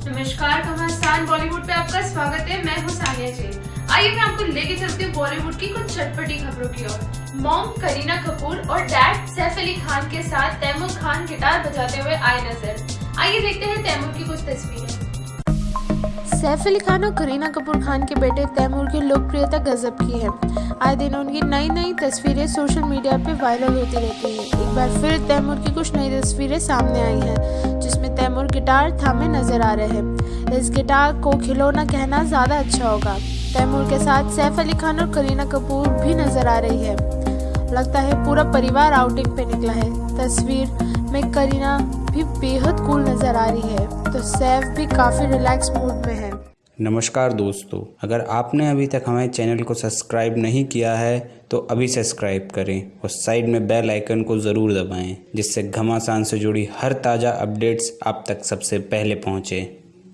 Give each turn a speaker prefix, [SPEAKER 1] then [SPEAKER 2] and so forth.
[SPEAKER 1] नमस्कार घमासान बॉलीवुड पे आपका स्वागत है। मैं हूँ सानिया जैन। आइए मैं आपको लेके चलती हूँ बॉलीवुड की कुछ चटपटी खबरों की ओर। मॉम करीना कपूर और डैड सैफ अली खान के साथ तैमूर खान गिटार बजाते हुए आए नज़र। आइए देखते हैं तैमूर की कुछ तस्वीरें।
[SPEAKER 2] सैफ अली खान और करीना कपूर खान के बेटे तैमूर की लोकप्रियता गजब की है। आए दिन उनकी नई नई तस्वीरें सोशल मीडिया पे वायरल होती रहती हैं। एक बार फिर तैमूर की कुछ नई तस्वीरें सामने आई हैं। तैमूर गिटार थामे नज़र आ रहे हैं। इस गिटार को खिलौना कहना ज़्यादा अच्छा होगा। तैमूर के साथ सैफ अली खान और करीना कपूर भी नज़र आ रही है। लगता है पूरा परिवार आउटिंग पे निकला है। तस्वीर में करीना भी बेहद कूल नज़र आ रही है। तो सैफ भी काफ़ी रिलैक्स मूड में है।
[SPEAKER 3] नमस्कार दोस्तों, अगर आपने अभी तक हमारे चैनल को सब्सक्राइब नहीं किया है तो अभी सब्सक्राइब करें और साइड में बेल आइकन को ज़रूर दबाएँ, जिससे घमासान से जुड़ी हर ताज़ा अपडेट्स आप तक सबसे पहले पहुँचे।